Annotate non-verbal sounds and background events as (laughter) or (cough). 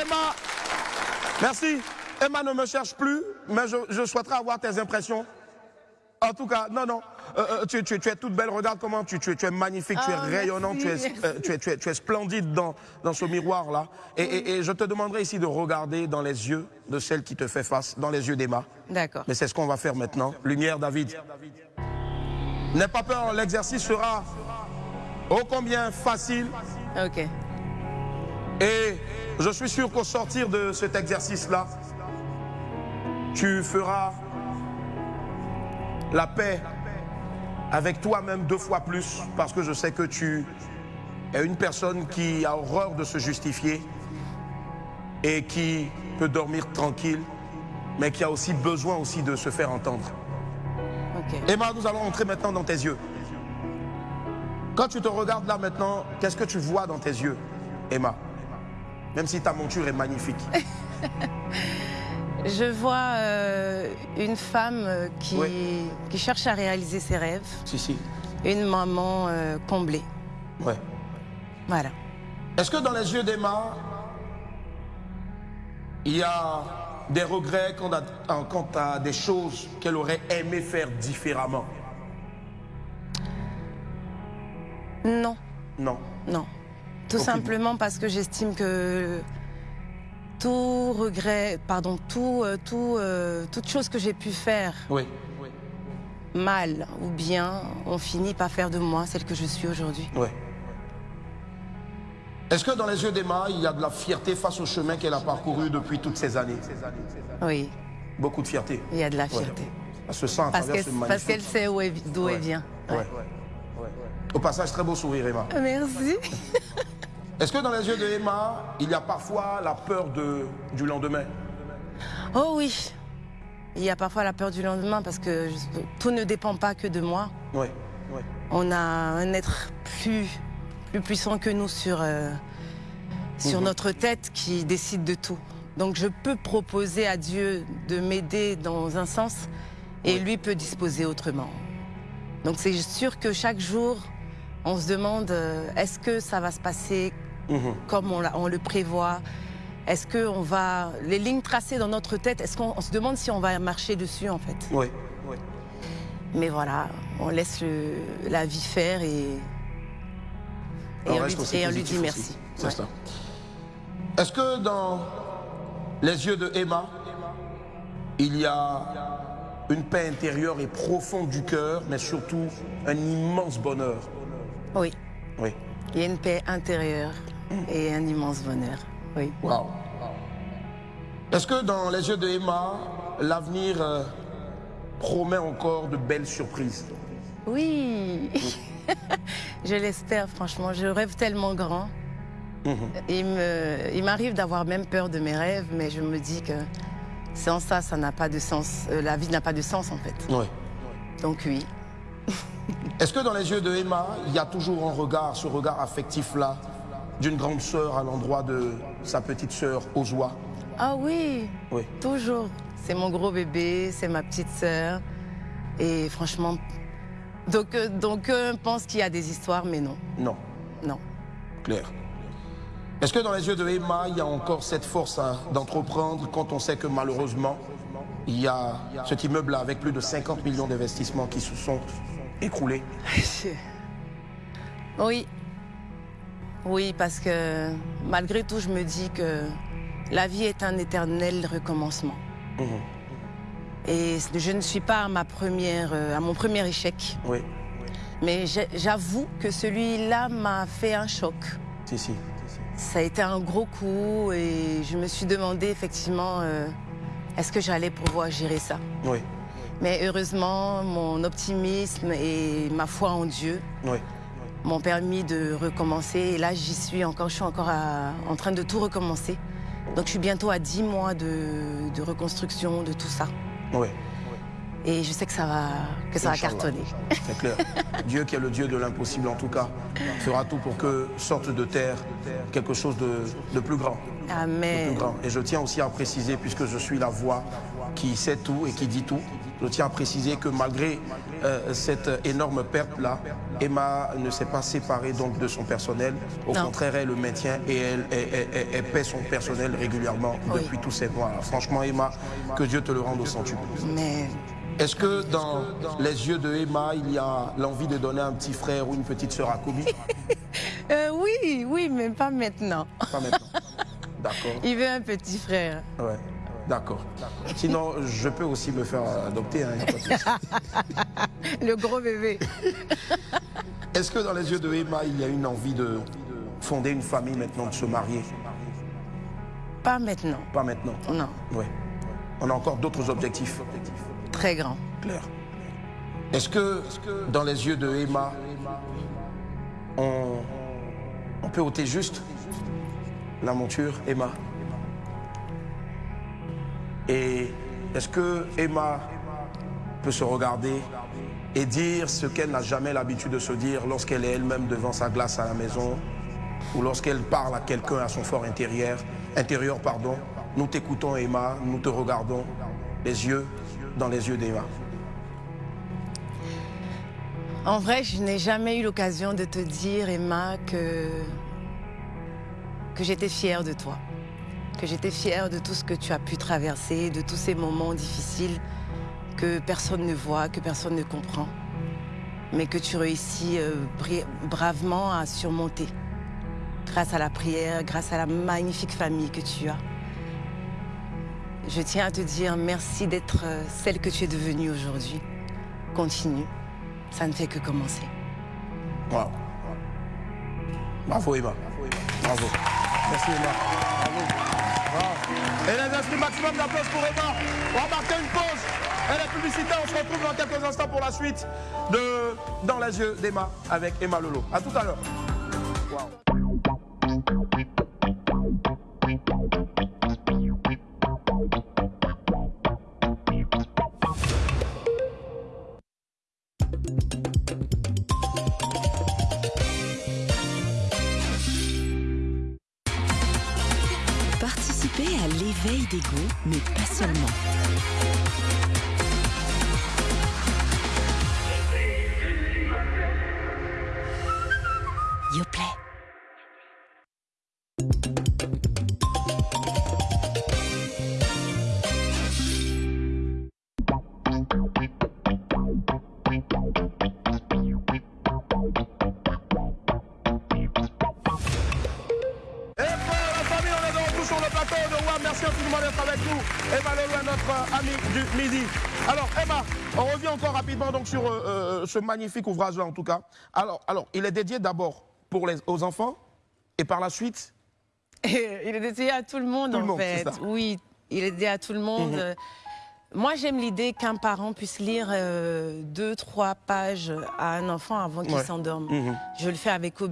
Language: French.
Emma, merci. Emma ne me cherche plus, mais je, souhaiterais avoir tes impressions. En tout cas, non, non, euh, euh, tu, es toute belle, regarde comment tu, tu, es magnifique, tu es ah, rayonnante, tu, es, euh, tu, es, tu, es, splendide dans, dans ce miroir-là. Et, et, je te demanderai ici de regarder dans les yeux de celle qui te fait face, dans les yeux d'Emma. D'accord. Mais c'est ce qu'on va faire maintenant. Lumière, David. N'aie pas peur, l'exercice sera ô combien facile. Ok. Et je suis sûr qu'au sortir de cet exercice-là, tu feras la paix avec toi-même deux fois plus parce que je sais que tu es une personne qui a horreur de se justifier et qui peut dormir tranquille, mais qui a aussi besoin aussi de se faire entendre. Emma, nous allons entrer maintenant dans tes yeux. Quand tu te regardes là maintenant, qu'est-ce que tu vois dans tes yeux, Emma? Même si ta monture est magnifique. (laughs) Je vois euh, une femme euh, qui, qui, cherche à réaliser ses rêves. Si, si. Une maman euh, comblée. Ouais. Voilà. Est-ce que dans les yeux d'Emma, il y a des regrets quant à, quant à des choses qu'elle aurait aimé faire différemment? Non. Non. Non. Tout simplement parce que j'estime que tout regret, pardon, tout, euh, tout, euh, toute chose que j'ai pu faire mal ou bien, on finit par faire de moi celle que je suis aujourd'hui. Oui. Est-ce que dans les yeux d'Emma, il y a de la fierté face au chemin qu'elle a parcouru depuis toutes ces années? Oui. Beaucoup de fierté. Il y a de la fierté. Elle se sent à parce qu'elle sait d'où elle vient. Au passage, très beau sourire, Emma. Merci. (laughs) Est-ce que dans les yeux de Emma, il y a parfois la peur de, du lendemain? Oh oui. Il y a parfois la peur du lendemain parce que tout ne dépend pas que de moi. Oui, On a un être plus, plus puissant que nous sur, euh, sur mhm. notre tête qui décide de tout. Donc je peux proposer à Dieu de m'aider dans un sens et lui peut disposer autrement. Donc c'est sûr que chaque jour, on se demande euh, est-ce que ça va se passer Mhm. comme on, le prévoit Est-ce qu'on va... Les lignes tracées dans notre tête, est-ce qu'on se demande si on va marcher dessus, en fait? Oui, oui. Mais voilà, on laisse la vie faire et, et, on, lui, dit merci. C'est ça. Est-ce que dans les yeux de Emma, il y a une paix intérieure et profonde du cœur, mais surtout un immense bonheur? Oui. Oui. Il y a une paix intérieure et un immense bonheur. Oui. Wow. Est-ce que dans les yeux de Emma, l'avenir euh, promet encore de belles surprises? Oui. (laughs) je l'espère, franchement. Je rêve tellement grand. Mhm. Il m'arrive d'avoir même peur de mes rêves, mais je me dis que sans ça, ça n'a pas de sens. Euh, la vie n'a pas de sens, en fait. Oui. Donc oui. Est-ce que dans les yeux de Emma, il y a toujours un regard, ce regard affectif-là, d'une grande sœur à l'endroit de sa petite sœur Ozwa Ah oui, oui. toujours. C'est mon gros bébé, c'est ma petite sœur. Et franchement, donc, euh, donc on pense qu'il y a des histoires, mais non. Non. Non. Claire. Est-ce que dans les yeux de Emma, il y a encore cette force d'entreprendre quand on sait que malheureusement, il y a cet immeuble-là avec plus de 50 millions d'investissements qui se sont écroulés? (laughs) Oui, oui, parce que malgré tout, je me dis que la vie est un éternel recommencement. Mhm. Et je ne suis pas à, ma première, euh, à mon premier échec. Oui. Mais j'avoue que celui-là m'a fait un choc. Si, si, Ça a été un gros coup et je me suis demandé effectivement euh, est-ce que j'allais pouvoir gérer ça? Oui. Mais heureusement, mon optimisme et ma foi en Dieu oui m'ont permis de recommencer. Et là, j'y suis encore, je suis encore en train de tout recommencer. Donc je suis bientôt à 10 mois de, reconstruction de tout ça. Oui. Et je sais que ça va, que ça va cartonner. C'est clair. (laughs) Dieu qui est le Dieu de l'impossible en tout cas, fera tout pour que sorte de terre quelque chose de, plus grand. Amen. Et je tiens aussi à préciser, puisque je suis la voix qui sait tout et qui dit tout, Je tiens à préciser que malgré euh, cette énorme perte-là, Emma ne s'est pas séparée donc de son personnel. Au contraire, elle le maintient et elle, paie son personnel régulièrement depuis tous ces mois. Franchement, Emma, que Dieu te le rende au centuple. Mais... Est-ce que dans les yeux de Emma, il y a l'envie de donner un petit frère ou une petite sœur à Kobe (laughs) euh, Oui, oui, mais pas maintenant. Pas maintenant. D'accord. (laughs) Il veut un petit frère. Ouais. D'accord. Sinon, je peux aussi me faire adopter. Hein, (laughs) Le gros bébé. Est-ce que dans les yeux de Emma, il y a une envie de fonder une famille maintenant, de se marier? Pas maintenant. Pas maintenant Non. Oui. On a encore d'autres objectifs Très grands. Claire. Est-ce que dans les yeux de Emma, on, on peut ôter juste la monture, Emma? Et est-ce que Emma peut se regarder et dire ce qu'elle n'a jamais l'habitude de se dire lorsqu'elle est elle-même devant sa glace à la maison ou lorsqu'elle parle à quelqu'un à son fort intérieur, intérieur pardon? Nous t'écoutons Emma, nous te regardons les yeux dans les yeux d'Emma. En vrai, je n'ai jamais eu l'occasion de te dire, Emma, que, que j'étais fière de toi que j'étais fière de tout ce que tu as pu traverser, de tous ces moments difficiles que personne ne voit, que personne ne comprend, mais que tu réussis euh, bravement à surmonter grâce à la prière, grâce à la magnifique famille que tu as. Je tiens à te dire merci d'être euh, celle que tu es devenue aujourd'hui. Continue, ça ne fait que commencer. Wow. Bravo Emma. Bravo. Merci Emma. Bravo. Et les inscrits maximum d'applaudissements pour Emma. On va marquer une pause. Et la publicité, on se retrouve dans quelques instants pour la suite de Dans les yeux d'Emma avec Emma Lolo. A tout à l'heure. Veille des goûts, mais pas seulement. Donc sur euh, euh, ce magnifique ouvrage-là, en tout cas. Alors, alors, il est dédié d'abord pour les, aux enfants et par la suite (laughs) Il est dédié à tout le monde, en fait. Oui, il est dédié à tout le monde. Mhm. Moi, j'aime l'idée qu'un parent puisse lire euh, deux, trois pages à un enfant avant qu'il s'endorme. Mhm. Je le fais avec Kobe,